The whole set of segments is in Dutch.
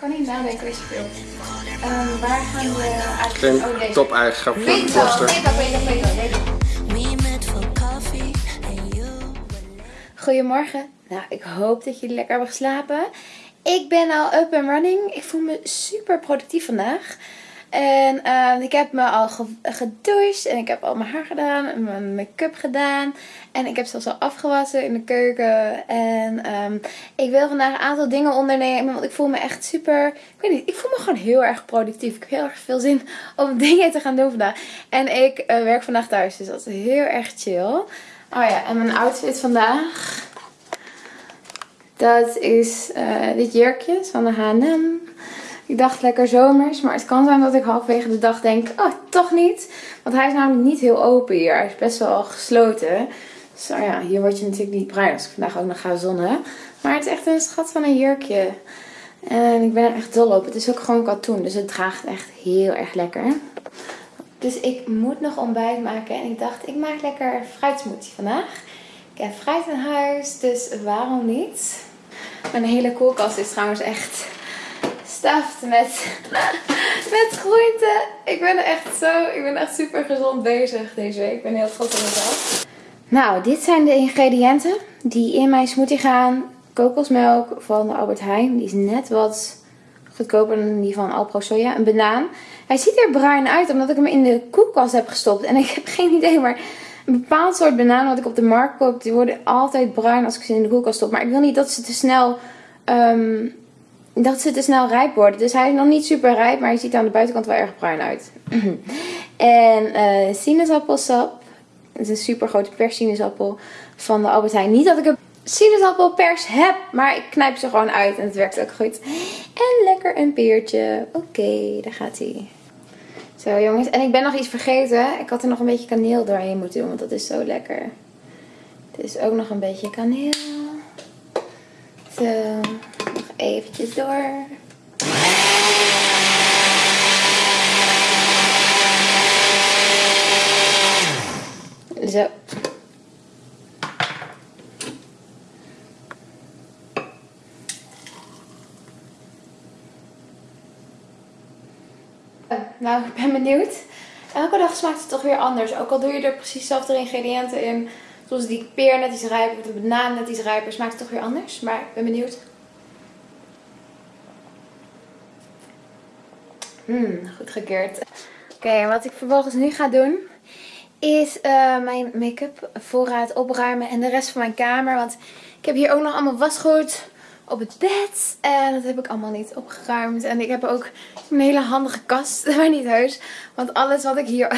kan niet nadenken wat je wilt. Ehm, waar gaan we eigenlijk... Geen oh, top-eigenschap van de poster. Goedemorgen. Nou, ik hoop dat jullie lekker hebben geslapen. Ik ben al up and running. Ik voel me super productief vandaag. En ehm, ik heb me al ge- gedoucht en ik heb al mijn haar gedaan en mijn make-up gedaan. En ik heb zelfs al afgewassen in de keuken. En ehm, ik wil vandaag een aantal dingen ondernemen, want ik voel me echt super... Ik weet niet, ik voel me gewoon heel erg productief. Ik heb heel erg veel zin om dingen te gaan doen vandaag. En ik eh, werk vandaag thuis, dus dat is heel erg chill. Oh ja, en mijn outfit vandaag... Dat is eh, dit jurkje van de H&M. Ik dacht lekker zomers, maar het kan zijn dat ik halverwege de dag denk, oh toch niet. Want hij is namelijk niet heel open hier. Hij is best wel gesloten. Oh ja, hier word je natuurlijk niet bruin als ik vandaag ook nog ga zonnen. Maar het is echt een schat van een jurkje. En ik ben er echt dol op. Het is ook gewoon katoen, dus het draagt echt heel erg lekker. Dus ik moet nog ontbijt maken. En ik dacht, ik maak lekker fruitsmoothie vandaag. Ik heb fruit in huis, dus waarom niet? Mijn hele koelkast is trouwens echt stuffed met, met groenten. Ik ben echt zo, ik ben echt super gezond bezig deze week. Ik ben heel trots op mezelf. Nou, dit zijn de ingrediënten die in mijn smoothie gaan. Kokosmelk van de Albert Heijn. Die is net wat goedkoper dan die van Alpro Soja. Een banaan. Hij ziet er bruin uit omdat ik hem in de koelkast heb gestopt. En ik heb geen idee, maar een bepaald soort banaan wat ik op de markt koop, die worden altijd bruin als ik ze in de koelkast stop. Maar ik wil niet dat ze te snel, ehm, dat ze te snel rijp worden. Dus hij is nog niet super rijp, maar hij ziet aan de buitenkant wel erg bruin uit. en eh sinaasappelsap. Het is een super grote persinaasappel van de Albert Heijn. Niet dat ik een sinaasappelpers heb, maar ik knijp ze gewoon uit en het werkt ook goed. En lekker een peertje. Oké, daar gaat hij. Zo jongens, en ik ben nog iets vergeten. Ik had er nog een beetje kaneel doorheen moeten doen, want dat is zo lekker. Het is ook nog een beetje kaneel. Zo, door. Zo. Nou, ik ben benieuwd. Elke dag smaakt het toch weer anders. Ook al doe je er precies dezelfde ingrediënten in. Zoals die peer net iets rijper of de banaan net iets rijper. Smaakt het toch weer anders. Maar ik ben benieuwd. Mmm, goed gekeerd. Oké, wat ik vervolgens nu ga doen. Is eh, mijn make-up voorraad opruimen. En de rest van mijn kamer. Want ik heb hier ook nog allemaal wasgoed op het bed. En dat heb ik allemaal niet opgeruimd. En ik heb ook een hele handige kast, maar niet heus. Want alles wat ik hier,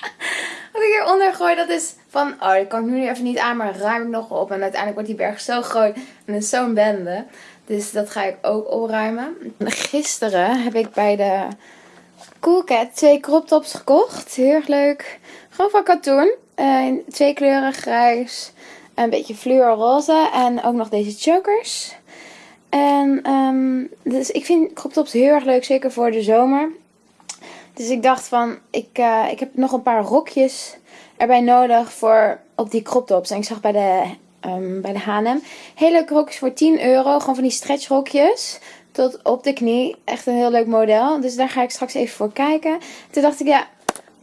wat ik hieronder gooi, dat is van... Oh, dat kan ik nu even niet aan, maar ruim ik nog op. En uiteindelijk wordt die berg zo groot. En is zo'n bende. Dus dat ga ik ook opruimen. Gisteren heb ik bij de Coolcat twee crop tops gekocht. Heel erg leuk. Gewoon van katoen. Eh, twee kleuren grijs. Een beetje fluorroze. En ook nog deze chokers. En ehm, dus ik vind crop tops heel erg leuk, zeker voor de zomer. Dus ik dacht van, ik, eh, ik heb nog een paar rokjes erbij nodig voor op die crop tops. En ik zag bij de, ehm, bij de H&M hele leuke rokjes voor 10 euro. Gewoon van die stretch rokjes tot op de knie. Echt een heel leuk model. Dus daar ga ik straks even voor kijken. Toen dacht ik, ja,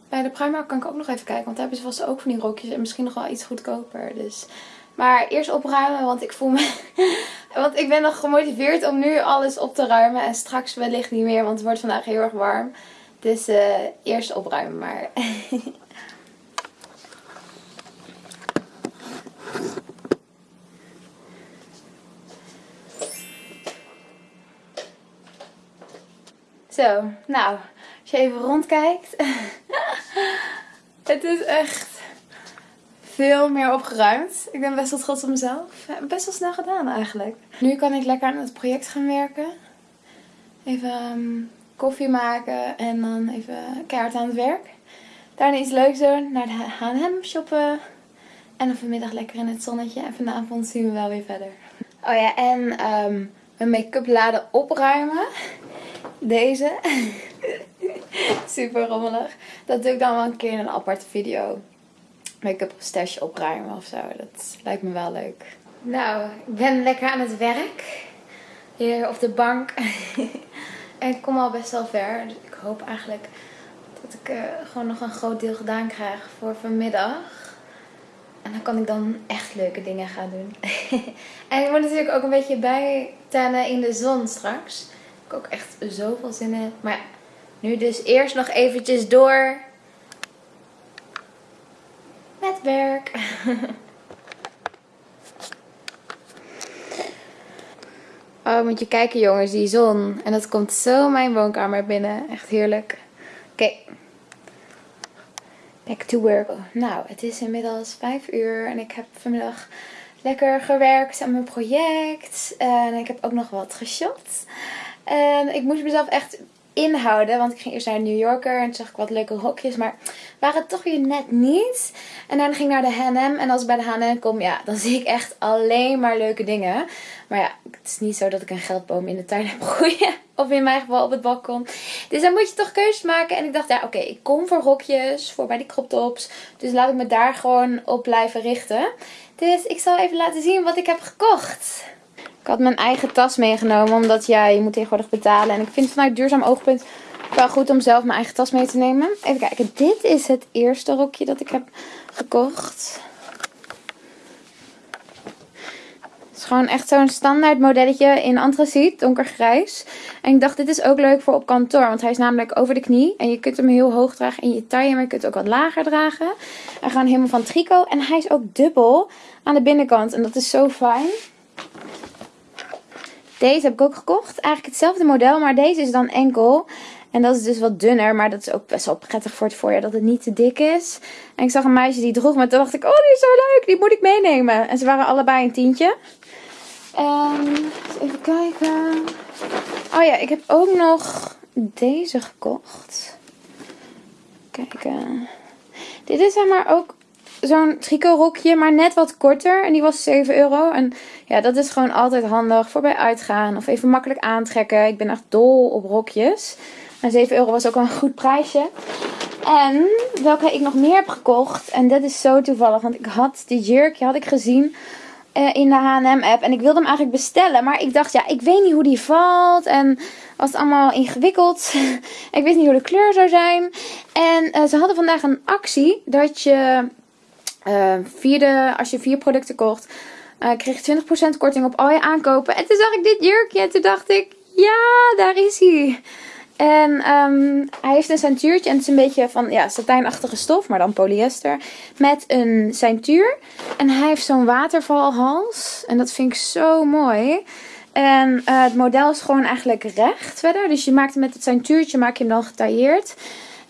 bij de Primark kan ik ook nog even kijken. Want daar hebben ze vast ook van die rokjes. En misschien nog wel iets goedkoper. Dus... Maar eerst opruimen, want ik voel me... want ik ben nog gemotiveerd om nu alles op te ruimen. En straks wellicht niet meer, want het wordt vandaag heel erg warm. Dus eh, eerst opruimen maar. Zo, nou, als je even rondkijkt. het is echt veel meer opgeruimd. Ik ben best wel trots op mezelf. Best wel snel gedaan eigenlijk. Nu kan ik lekker aan het project gaan werken. Even ehm, koffie maken en dan even keihard aan het werk. Daarna iets leuks doen. Naar de H&M shoppen. En dan vanmiddag lekker in het zonnetje. En vanavond zien we wel weer verder. Oh ja, en ehm, mijn make-up laden opruimen. Deze. Super rommelig. Dat doe ik dan wel een keer in een aparte video. Make-up stash opruimen of zo. Dat lijkt me wel leuk. Nou, ik ben lekker aan het werk. Hier op de bank. En ik kom al best wel ver. Dus ik hoop eigenlijk dat ik eh, gewoon nog een groot deel gedaan krijg voor vanmiddag. En dan kan ik dan echt leuke dingen gaan doen. en ik moet natuurlijk ook een beetje bijtellen in de zon straks. Ik ook echt zoveel zin in. Maar ja, nu dus eerst nog eventjes door met werk. Oh, moet je kijken jongens, die zon. En dat komt zo mijn woonkamer binnen. Echt heerlijk. Oké. Back to work. Nou, het is inmiddels 5 uur en ik heb vanmiddag lekker gewerkt aan mijn project. En ik heb ook nog wat geshot. En ik moest mezelf echt inhouden. Want ik ging eerst naar New Yorker en toen zag ik wat leuke hokjes. Maar waren het toch weer net niet. En dan ging ik naar de H&M. En als ik bij de H&M kom, ja, dan zie ik echt alleen maar leuke dingen. Maar ja, het is niet zo dat ik een geldboom in de tuin heb groeien. Of in mijn geval op het balkon. Dus dan moet je toch keuzes maken. En ik dacht, ja, oké, ik kom voor hokjes, voor bij die crop tops. Dus laat ik me daar gewoon op blijven richten. Dus ik zal even laten zien wat ik heb gekocht. Ik had mijn eigen tas meegenomen, omdat ja, je moet tegenwoordig betalen. En ik vind vanuit duurzaam oogpunt wel goed om zelf mijn eigen tas mee te nemen. Even kijken, dit is het eerste rokje dat ik heb gekocht. Het is gewoon echt zo'n standaard modelletje in antraciet, donkergrijs. En ik dacht, dit is ook leuk voor op kantoor, want hij is namelijk over de knie. En je kunt hem heel hoog dragen in je taille, maar je kunt ook wat lager dragen. En gewoon helemaal van trico. En hij is ook dubbel aan de binnenkant en dat is zo fijn. Deze heb ik ook gekocht. Eigenlijk hetzelfde model, maar deze is dan enkel. En dat is dus wat dunner, maar dat is ook best wel prettig voor het voorjaar dat het niet te dik is. En ik zag een meisje die droeg, maar toen dacht ik, oh die is zo leuk, die moet ik meenemen. En ze waren allebei een tientje. En even kijken. Oh ja, ik heb ook nog deze gekocht. Kijken. Dit is zeg maar ook zo'n tricot maar net wat korter. En die was 7 euro. En ja, dat is gewoon altijd handig voor bij uitgaan. Of even makkelijk aantrekken. Ik ben echt dol op rokjes. En 7 euro was ook een goed prijsje. En welke ik nog meer heb gekocht. En dat is zo toevallig. Want ik had die jurkje had ik gezien uh, in de H&M app. En ik wilde hem eigenlijk bestellen. Maar ik dacht, ja, ik weet niet hoe die valt. En was het allemaal ingewikkeld. ik wist niet hoe de kleur zou zijn. En uh, ze hadden vandaag een actie. Dat je uh, vierde, als je vier producten kocht, uh, kreeg je 20% korting op al je aankopen. En toen zag ik dit jurkje en toen dacht ik, ja, daar is hij. En um, hij heeft een ceintuurtje en het is een beetje van ja, satijnachtige stof, maar dan polyester. Met een ceintuur. En hij heeft zo'n watervalhals. En dat vind ik zo mooi. En uh, het model is gewoon eigenlijk recht verder. Dus je maakt hem met het ceintuurtje, maak je hem dan getailleerd.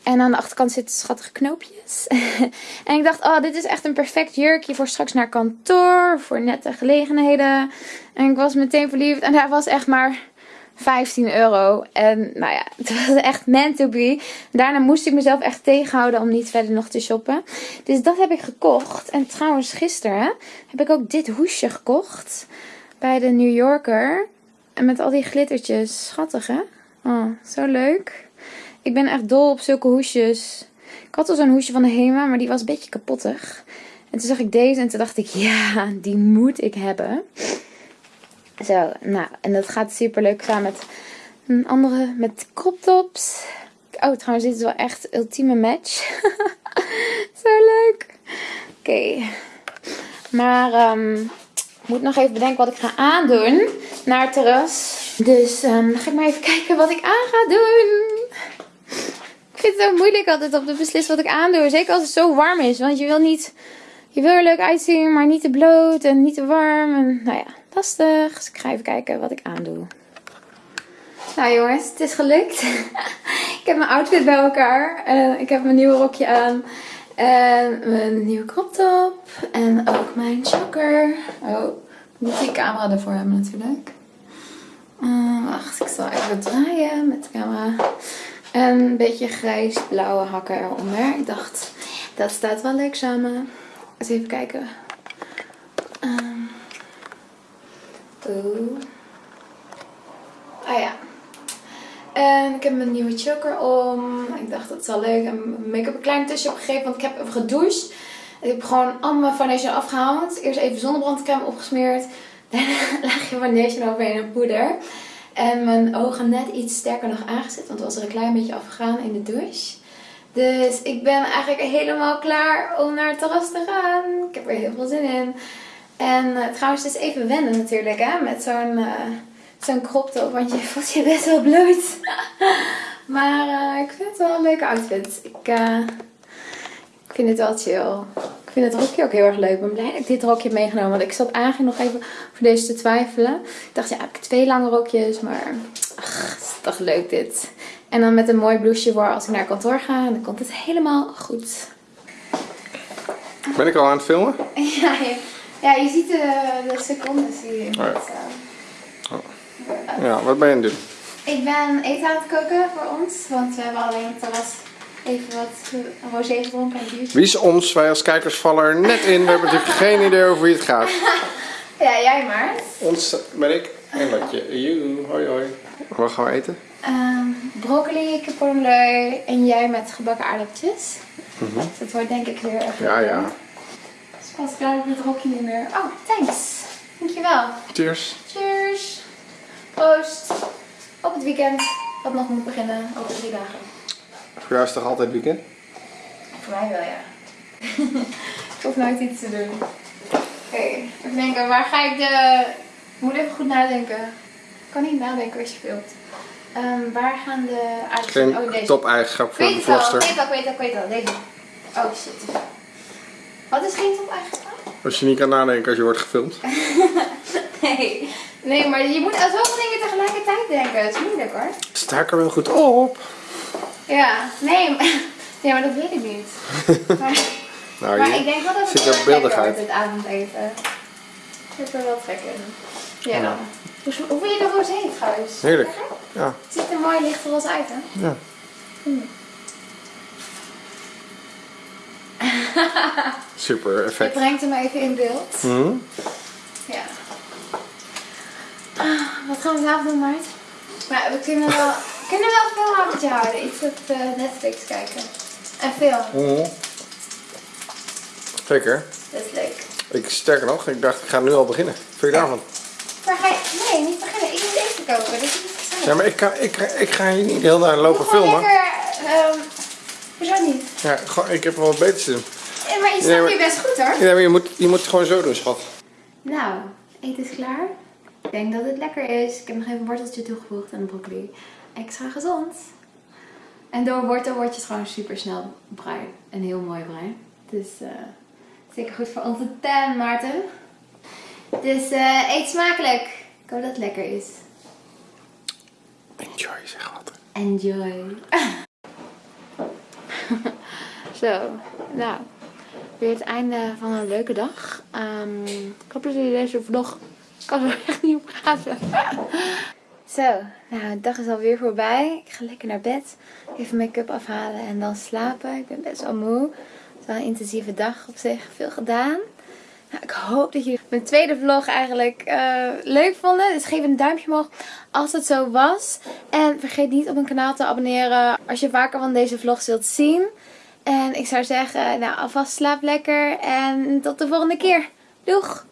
En aan de achterkant zitten schattige knoopjes. en ik dacht, oh, dit is echt een perfect jurkje voor straks naar kantoor. Voor nette gelegenheden. En ik was meteen verliefd. En hij was echt maar 15 euro. En nou ja, het was echt meant to be. Daarna moest ik mezelf echt tegenhouden om niet verder nog te shoppen. Dus dat heb ik gekocht. En trouwens, gisteren heb ik ook dit hoesje gekocht. Bij de New Yorker. En met al die glittertjes. Schattig hè? Oh, zo leuk. Ik ben echt dol op zulke hoesjes. Ik had al zo'n hoesje van de Hema, maar die was een beetje kapottig. En toen zag ik deze en toen dacht ik, ja, die moet ik hebben. Zo, nou, en dat gaat super leuk samen met een andere, met crop tops. Oh, trouwens, dit is wel echt ultieme match. Zo leuk. Oké. Maar um, ik moet nog even bedenken wat ik ga aandoen naar het terras. Dus um, ga ik maar even kijken wat ik aan ga doen. Ik vind het zo moeilijk altijd om te beslissen wat ik aandoe. Zeker als het zo warm is. Want je wil niet... Je wil er leuk uitzien, maar niet te bloot en niet te warm. En nou ja, lastig. Dus ik ga even kijken wat ik aandoe. Nou jongens, het is gelukt. ik heb mijn outfit bij elkaar. Uh, ik heb mijn nieuwe rokje aan. En mijn nieuwe crop top. En ook mijn choker. Oh, moet die camera ervoor hebben natuurlijk. Uh, wacht, ik zal even draaien met de camera. En een beetje grijs-blauwe hakken eronder. Ik dacht, dat staat wel leuk samen. Eens even kijken. Um. Oh. Ah ja. En ik heb mijn nieuwe choker om. Ik dacht dat is wel leuk. En make-up een klein tusje opgegeven. Want ik heb even gedoucht. Ik heb gewoon al mijn foundation afgehaald. Eerst even zonnebrandcrème opgesmeerd. Daarna laag je foundation overheen en poeder. En mijn ogen net iets sterker nog aangezet, want het was er een klein beetje afgegaan in de douche. Dus ik ben eigenlijk helemaal klaar om naar het terras te gaan. Ik heb er heel veel zin in. En uh, trouwens, het is even wennen natuurlijk, hè, met zo'n uh, zo'n crop top, want je voelt je best wel bloot. maar uh, ik vind het wel een leuke outfit. Ik, ik vind het wel chill. Ik vind het rokje ook heel erg leuk. Ik ben blij dat ik dit rokje heb meegenomen. Want ik zat eigenlijk nog even voor deze te twijfelen. Ik dacht, ja, heb ik twee lange rokjes. Maar, ach, het is toch leuk dit. En dan met een mooi blouseje voor als ik naar kantoor ga. En dan komt het helemaal goed. Ben ik al aan het filmen? Ja, je, ja, je ziet de, de je in Oh ja. eh, Oh. Ja, wat ben je aan het doen? Ik ben eten aan het koken voor ons. Want we hebben alleen het terras even wat rosé gedronken en. Wie is ons? Wij als kijkers vallen er net in. We hebben natuurlijk geen idee over wie het gaat. Ja, jij maar. Ons ben ik en Lotje. Joe, hoi hoi. Wat gaan we eten? Ehm, broccoli, kipcornleu en jij met gebakken aardappeltjes. Dus dat wordt denk ik weer even... Mhm. Ja, ja. Dus pas klaar met het rokje niet meer. Oh, thanks. Dankjewel. Cheers. Cheers. Proost. Op het weekend. Wat nog moet beginnen over drie dagen. Voor jou is het toch altijd weekend? Voor mij wel, ja. ik hoef nooit iets te doen. Oké, even denken. Waar ga ik de... Ik moet even goed nadenken. Ik kan niet nadenken als je filmt. Ehm, waar gaan de. Geen oh, deze. top-eigenschap Ik voor de al, ik weet het al, ik weet het al, ik weet het al. Deze. Oh shit. Wat is geen top eigenschap? Als je niet kan nadenken als je wordt gefilmd. Nee. Nee, maar je moet aan zoveel dingen tegelijkertijd denken. Dat is moeilijk hoor. Sta ik er wel goed op? Ja, nee, maar, nee, maar dat weet ik niet. Maar, Nou, maar ik denk wel dat het zit beeldigheid. wordt, dit avondeten. Ik heb er wel trek in. Ja. Hoe, hoe vind je de rosé trouwens? Heerlijk. Lekker? Ja, Het ziet er mooi licht roze uit hè? ja. Super Je effect. brengt hem even in beeld. Mhm. Ja. Ah, wat gaan we vanavond doen, Maart? Maar we kunnen wel, we kunnen wel een filmavondje houden. Iets op eh, Netflix kijken. En film. Mhm. Zeker. Dat is leuk. Ik, sterker nog, ik dacht ik ga nu al beginnen. Vind je daarvan? Maar ga je... Nee, niet beginnen. Ik moet eten is niet. Ja, maar ik, kan, ik, ik ga hier niet heel naar lopen filmen. lekker... hoezo niet? Ja, ik heb wel wat beters te doen. Maar je Nee, snapt maar- je best goed hoor. Ja, maar je moet, je moet het gewoon zo doen, schat. Nou, eten is klaar. Ik denk dat het lekker is. Ik heb nog even een worteltje toegevoegd en een broccoli. Extra gezond. En door wortel word je gewoon super snel bruin. Een heel mooi bruin. Dus zeker goed voor onze tan, Maarten. Dus eet smakelijk. Ik hoop dat het lekker is. Enjoy, zeg wat. Enjoy. Zo, nou, weer het einde van een leuke dag. Ehm, ik hoop dat jullie deze vlog... Ik kan er echt niet op praten. Zo, nou, de dag is alweer voorbij. Ik ga lekker naar bed. Even make-up afhalen en dan slapen. Ik ben best wel moe. Het is wel een intensieve dag op zich. Veel gedaan. Nou, ik hoop dat jullie mijn tweede vlog eigenlijk eh, leuk vonden. Dus geef een duimpje omhoog als het zo was. En vergeet niet op mijn kanaal te abonneren als je vaker van deze vlogs wilt zien. En ik zou zeggen, nou alvast slaap lekker en tot de volgende keer. Doeg!